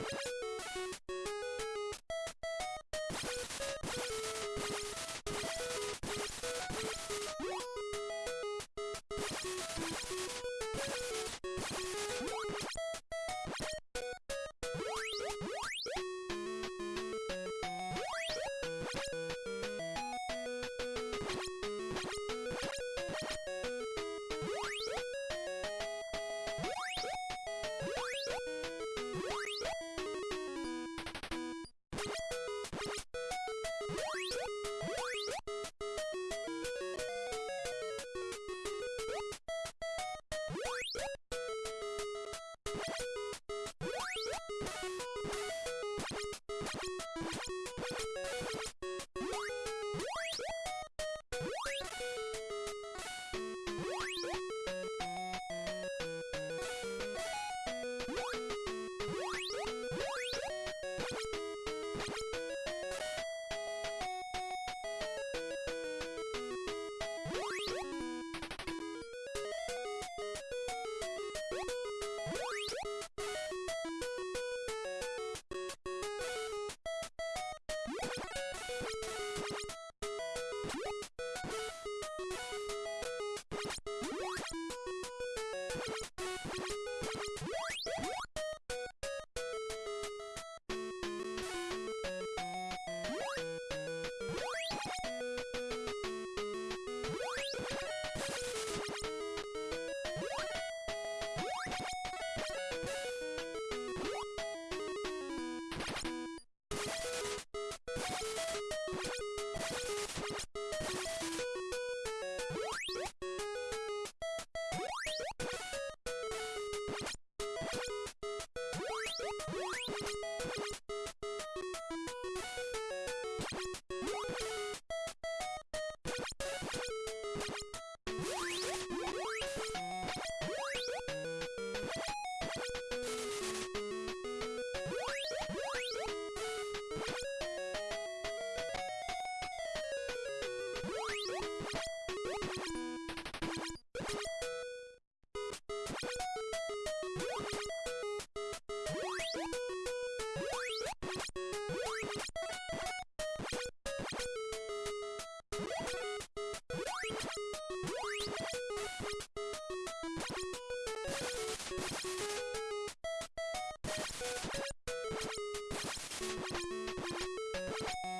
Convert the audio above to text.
you you you Thank you. you